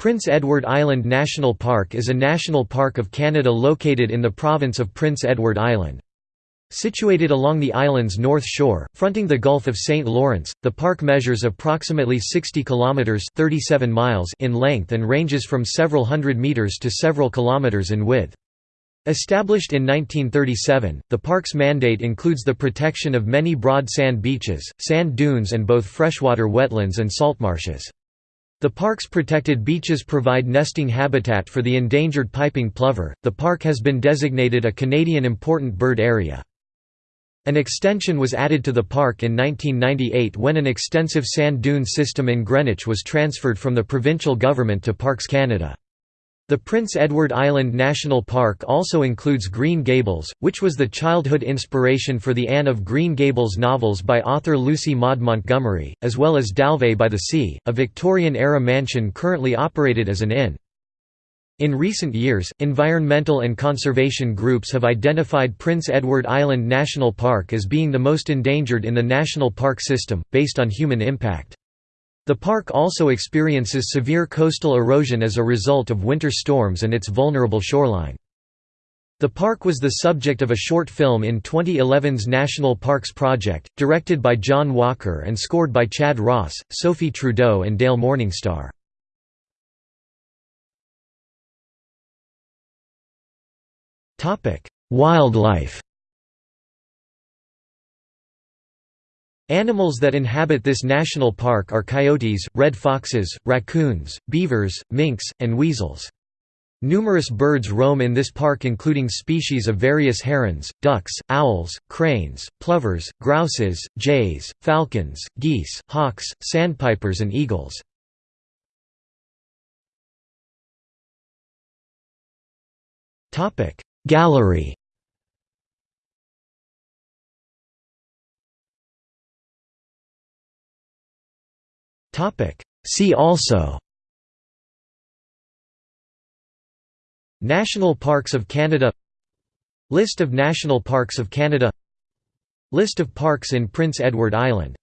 Prince Edward Island National Park is a national park of Canada located in the province of Prince Edward Island. Situated along the island's north shore, fronting the Gulf of St. Lawrence, the park measures approximately 60 kilometers (37 miles) in length and ranges from several hundred meters to several kilometers in width. Established in 1937, the park's mandate includes the protection of many broad sand beaches, sand dunes and both freshwater wetlands and saltmarshes. The park's protected beaches provide nesting habitat for the endangered piping plover. The park has been designated a Canadian Important Bird Area. An extension was added to the park in 1998 when an extensive sand dune system in Greenwich was transferred from the provincial government to Parks Canada. The Prince Edward Island National Park also includes Green Gables, which was the childhood inspiration for the Anne of Green Gables novels by author Lucy Maud Montgomery, as well as Dalvay by the Sea, a Victorian-era mansion currently operated as an inn. In recent years, environmental and conservation groups have identified Prince Edward Island National Park as being the most endangered in the national park system, based on human impact. The park also experiences severe coastal erosion as a result of winter storms and its vulnerable shoreline. The park was the subject of a short film in 2011's National Parks Project, directed by John Walker and scored by Chad Ross, Sophie Trudeau and Dale Morningstar. Wildlife Animals that inhabit this national park are coyotes, red foxes, raccoons, beavers, minks, and weasels. Numerous birds roam in this park including species of various herons, ducks, owls, cranes, plovers, grouses, jays, falcons, geese, hawks, sandpipers and eagles. Gallery See also. National Parks of Canada. List of National Parks of Canada. List of parks in Prince Edward Island